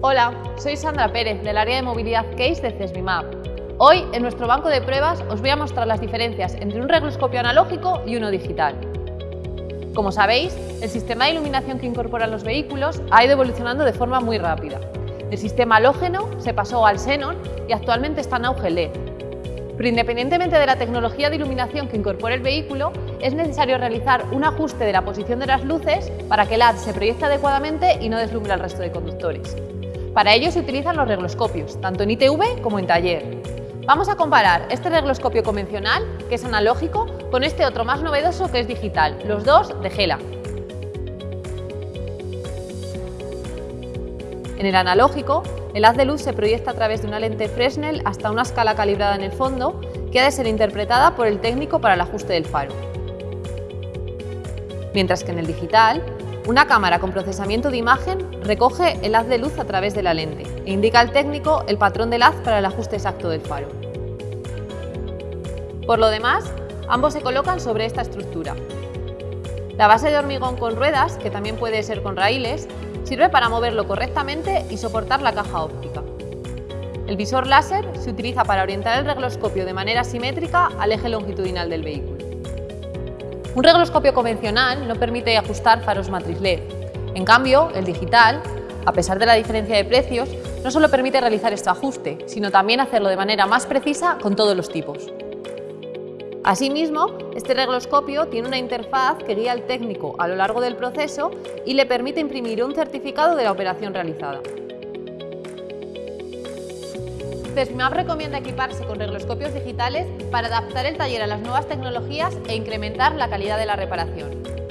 Hola, soy Sandra Pérez del área de movilidad CASE de CESBIMAP. Hoy, en nuestro banco de pruebas, os voy a mostrar las diferencias entre un regloscopio analógico y uno digital. Como sabéis, el sistema de iluminación que incorporan los vehículos ha ido evolucionando de forma muy rápida. El sistema halógeno se pasó al xenón y actualmente está en auge LED. Pero independientemente de la tecnología de iluminación que incorpore el vehículo, es necesario realizar un ajuste de la posición de las luces para que el LED se proyecte adecuadamente y no deslumbre al resto de conductores. Para ello se utilizan los regloscopios, tanto en ITV como en taller. Vamos a comparar este regloscopio convencional, que es analógico, con este otro más novedoso que es digital, los dos de Gela. En el analógico, el haz de luz se proyecta a través de una lente Fresnel hasta una escala calibrada en el fondo que ha de ser interpretada por el técnico para el ajuste del faro. Mientras que en el digital, una cámara con procesamiento de imagen recoge el haz de luz a través de la lente e indica al técnico el patrón del haz para el ajuste exacto del faro. Por lo demás, ambos se colocan sobre esta estructura. La base de hormigón con ruedas, que también puede ser con raíles, Sirve para moverlo correctamente y soportar la caja óptica. El visor láser se utiliza para orientar el regloscopio de manera simétrica al eje longitudinal del vehículo. Un regloscopio convencional no permite ajustar faros matriz LED. En cambio, el digital, a pesar de la diferencia de precios, no solo permite realizar este ajuste, sino también hacerlo de manera más precisa con todos los tipos. Asimismo, este regloscopio tiene una interfaz que guía al técnico a lo largo del proceso y le permite imprimir un certificado de la operación realizada. CESMAP recomienda equiparse con regloscopios digitales para adaptar el taller a las nuevas tecnologías e incrementar la calidad de la reparación.